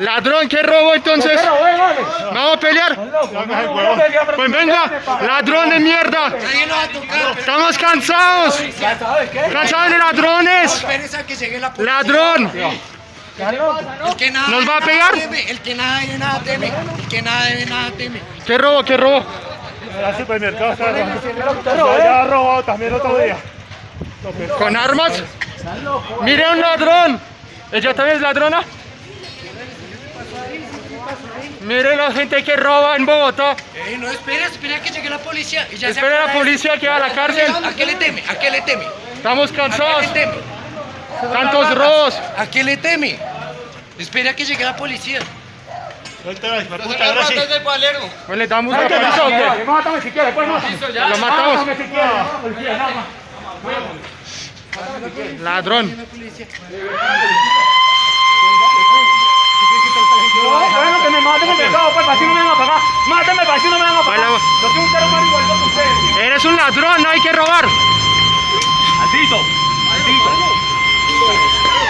Ladrón, ¿qué robo entonces? ¿Vamos a pelear? Pues venga, ladrón de mierda. Estamos cansados. Cansados de ladrones. Ladrón. El que nada ¿Nos va a pegar? teme. El que nada debe, nada teme. El que nada debe, nada teme. ¿Qué robo? ¿Qué robo? El supermercado está robando. Ya ha robado también otro día. ¿Con armas? Mire un ladrón. ¿Ella también es ladrona? Mire la gente que roba en Bogotá. No, espera, espera que llegue la policía. Y ya se Espera la policía que va a la cárcel. ¿A qué le teme? ¿A qué le teme? Estamos ¿A qué cansados. le teme? Tantos robos. ¿A qué le teme? Espera que llegue la policía. Puta, ahora sí. Pues le damos la policía o qué? Mátame si quieres, pues mátame. Lo matamos. Mátame si quieres. Ladrón. Bueno, que me maten pecado, pues, para no me van a pagar. Mátenme, para no me van a pagar. Yo soy un ser humano igual que ustedes. Eres un ladrón, no hay que robar. Maldito, maldito.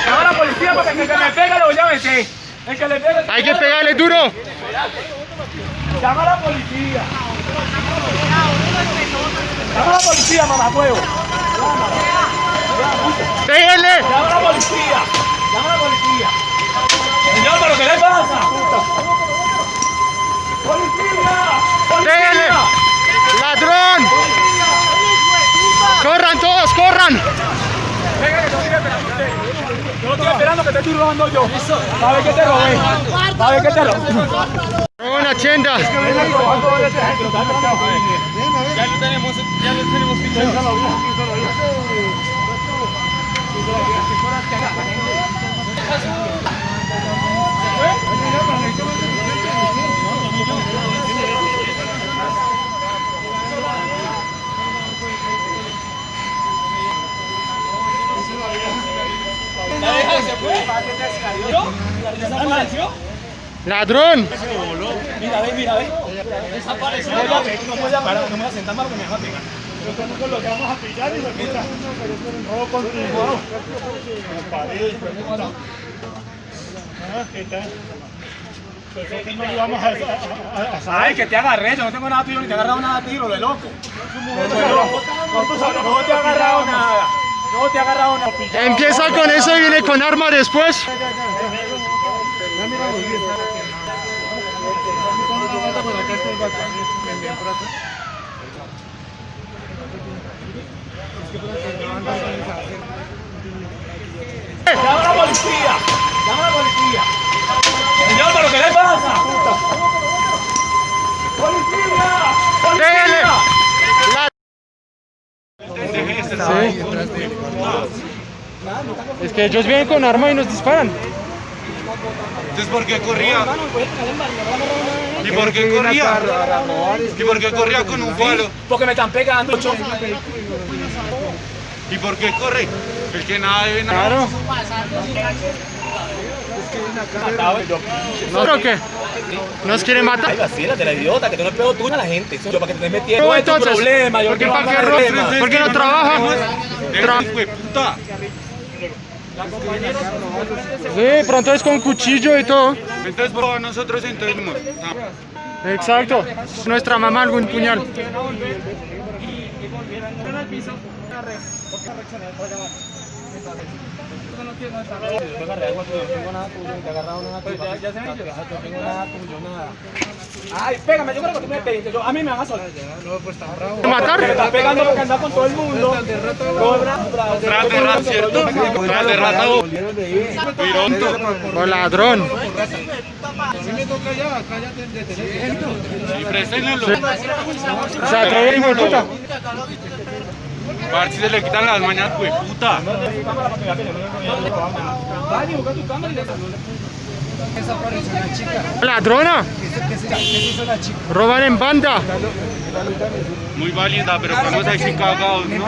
Llama a la policía porque el que me pega lo a meter. El que le pega. Hay que pegarle duro. Llama a la policía. Llama a la policía, mamacuevo. Péguenle. Llama a la policía. Llama a la policía. Señor, pero ¿qué le pasa? ¡Policía! ¡Policía! Ladrón. Corran todos, corran. Venga, que estoy esperando. Yo lo estoy esperando que te estoy robando yo. A ver qué te robé. A ver qué te robé. Una tienda. Ya lo tenemos, ya lo tenemos fichado. Ladrón. Mira, ve, mira, ve. Desapareció. No no me voy a sentar más porque me va a pegar. Nosotros lo que vamos a pillar y lo quita. Robo continuado. Ah, ¿qué tal? Ay, que te agarré, yo no tengo nada tuyo ni te he agarrado nada a ti, lo de loco. No te he agarrado nada. No te he agarrado nada. Empieza con eso y viene con arma después. ¡Llama a la policía! ¡Llama a la policía! Señor, ¿pero qué le pasa? ¡Policía! Péguenle. ¡Policía! Sí. Es que ellos vienen con arma y nos disparan. Entonces, ¿por qué corría? ¿Y por qué corría? ¿Y por qué corría con un palo? Porque me están pegando. ¿Y por qué corre? El que nada debe nada. Claro. ¿No creo que nos quieren matar? Ay, vacílate, la idiota, que tú no pego tú a la gente. Eso yo para que te estés metiendo. No, entonces, problema, yo ¿por qué no para tengo qué problema. ro- ¿Por qué no trabaja? Tra- de. Sí, pronto es con cuchillo y todo. Entonces, por favor, nosotros entonces... no. Exacto. Nuestra mamá algún puñal. Ay, pégame, yo creo que tú me pegues. Yo, a mí me van a soltar. Me ¿Matar? estás pegando porque andas con todo el mundo. Tras de ¿cierto? Tras de rata, vos. Pironto. O ladrón. Y préstenlo. Se atreve hijo de puta. A ver si se le quitan las mañas, güey, puta. Ladrona. Roban en banda. Muy válida, pero estamos ahí cagados, ¿no?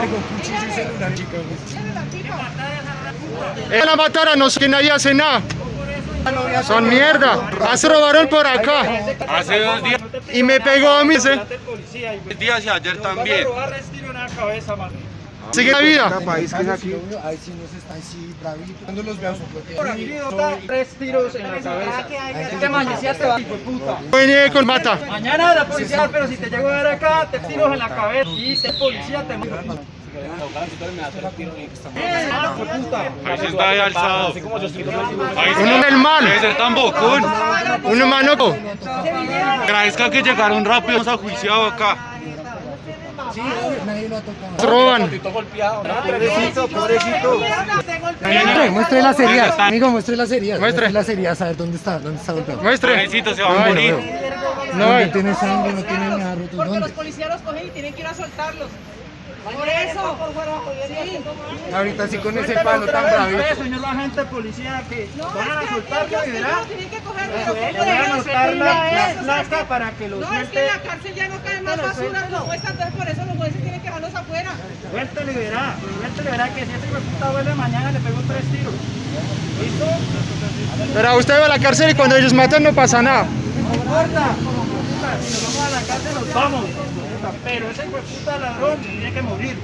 Van a matar a nosotros que nadie hace nada. Son mierda. Se robaron por acá. Hace dos días, Y me pegó a mí. y ayer también. Sigue la vida. país que es aquí. Ahí sí nos está así bravito. Cuando los veo Tres tiros en la cabeza. Este mañecía te va, hijo de puta. Viene con mata. Mañana la policía, pero si te llego a ver acá, te tiros en la cabeza. Y si es policía, te muero. Ahí sí está ahí alzado. Sí. Del mal. Debe ser tan bocón. Uno manoco. Agradezca que llegaron rápido, nos ha juiciado acá. Nadie lo ha tocado. Roban. Pobrecito, pobrecito. Muestre, muestre las heridas. Amigo, muestre las heridas. Muestre. las heridas. A ver dónde está, dónde está golpeado. Muestre. Pobrecito, se va a morir. No ¿Dónde hay. tiene sangre? No tiene nada roto. Porque los policías los cogen y tienen que ir a soltarlos. Por eso. Sí. Ahorita sí con ese palo tan bravito. Señor agente policía, que No, van a es que soltar, que verá. ellos tienen que coger, pero Le ¿cómo van a dejan anotar hacer la, la para que lo No, es que en la cárcel ya no caen más basura como esta, entonces por eso los jueces tienen que dejarlos afuera. Suéltelo y verá. Suéltelo y verá que si este puta vuelve mañana le pegó tres tiros. ¿Listo? Pero usted va a la cárcel y cuando ellos matan no pasa nada. No importa. Puta, Si nos vamos a la cárcel nos vamos. Puta, Pero ese hijo de puta ladrón tiene que morir.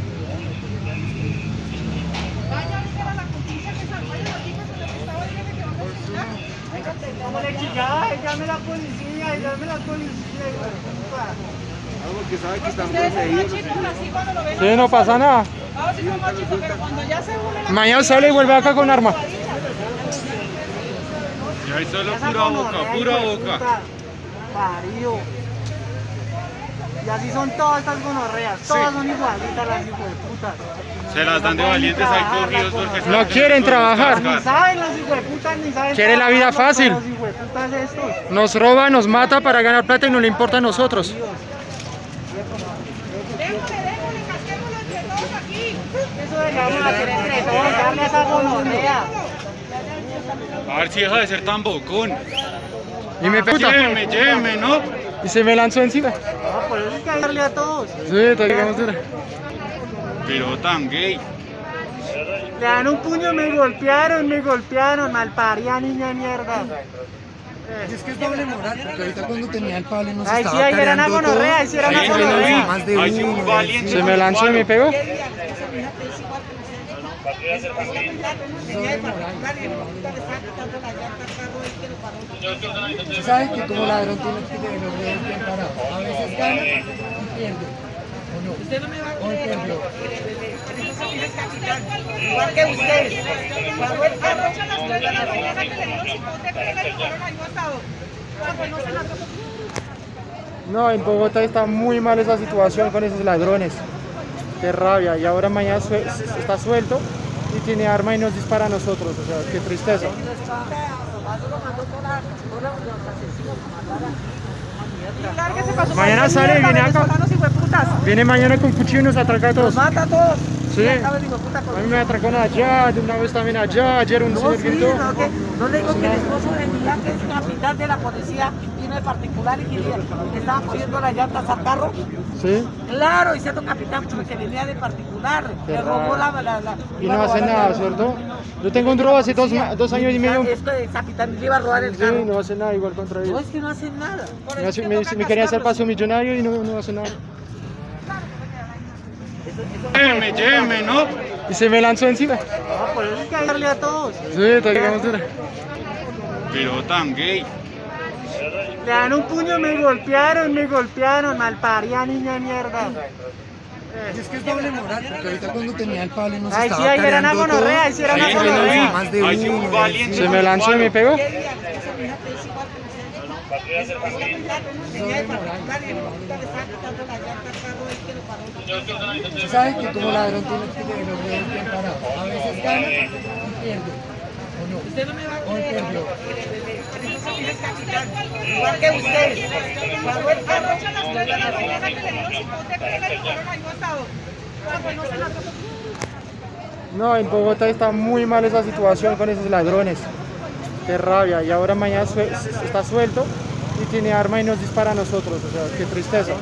Vaya a a la justicia que salga de aquí, pues en estado dice que vamos a juzgar. Como le chillaba, llame a la policía, llame a la policía. Porque sabe que están cuando lo ven. Sí, no pasa nada. Ahora sí son machitos, pero cuando ya se une la Mañana sale y vuelve acá con arma. Y ahí solo pura boca, pura boca. Parió. Y así son todas estas gonorreas, todas son igualitas las puta. Se las dan de valientes ahí cogidos porque No quieren trabajar. Ni saben las hijos de putas, ni saben Quieren la vida fácil. Estos. Nos roba, nos mata para ganar plata y no le importa a nosotros. Déjale, déjale, casquémoslo entre todos aquí. Eso de que vamos a hacer entre todos, darle a esa gonorrea. A ver si deja de ser tan bocón. Y me. Lléveme, lléveme, ¿no? Y se me lanzó encima. No, por eso hay que darle a todos. Sí, te digamos dura. Pero tan gay. Le dan un puño, me golpearon, me golpearon, malparía niña de mierda. Y es que es doble moral, porque ahorita cuando tenía el palo nos Ay, sí, estaba ahí era una gonorrea, ahí sí era una gonorrea. Más de sí uno. valiente. Se me lanzó y me pegó. Tú sabes que como ladrón tienes que tener bien parado. A veces gana y pierde. ¿O no? Usted no me va a perdió. Igual que ustedes. Cuando a las 3 de la mañana que le ahí. Ah, pues no se la tocó. No, en Bogotá está muy mal esa situación con esos ladrones. Qué rabia. Y ahora mañana está suelto y tiene arma y nos dispara a nosotros. O sea, qué tristeza. Mañana sale viene acá. Viene mañana con cuchillo y nos atraca a todos. Mata a todos. Sí. A mí me atracaron allá, de una vez también allá. Ayer un No, señor sí, gritó. no, que- no le digo que el esposo de Millán, que es capitán de la policía, de particular y que, y que estaba poniendo las llantas al carro. Sí. Claro, y siendo capitán, porque venía de particular. Qué Le robó la, la, la- Y no hace nada, la- ¿cierto? Yo tengo un drogo hace dos, dos años y medio. Esto es capitán, le iba a robar el Sí, carro. no hace nada igual contra No, ellos. es que no hacen nada. Me, hace- me, dice- me quería hacer paso millonario y no, no hace nada. Lléveme, lléveme, ¿no? Y se me lanzó encima. No, por eso hay que darle a todos. Sí, te dura. Pero tan gay. Le dan un puño, me golpearon, me golpearon, malparía niña mierda. Y es que es doble moral, porque ahorita cuando tenía el palo y nos Ay, sí, estaba ahí era una gonorrea, ahí sí era Ahí una gonorrea. más de Ahí sí un uno. Se me lanzó y me pegó. Sabes que como ladrón tienes que tener bien parado. A veces gana y pierde. Usted no me va a creer. igual que ustedes. Cuando él arrocha a las 3 de la mañana que le dio un chipote, que le llevaron ahí botado. Pues no en Bogotá está muy mal esa situación con esos ladrones. Qué rabia. Y ahora mañana está suelto y tiene arma y nos dispara a nosotros. O sea, qué tristeza.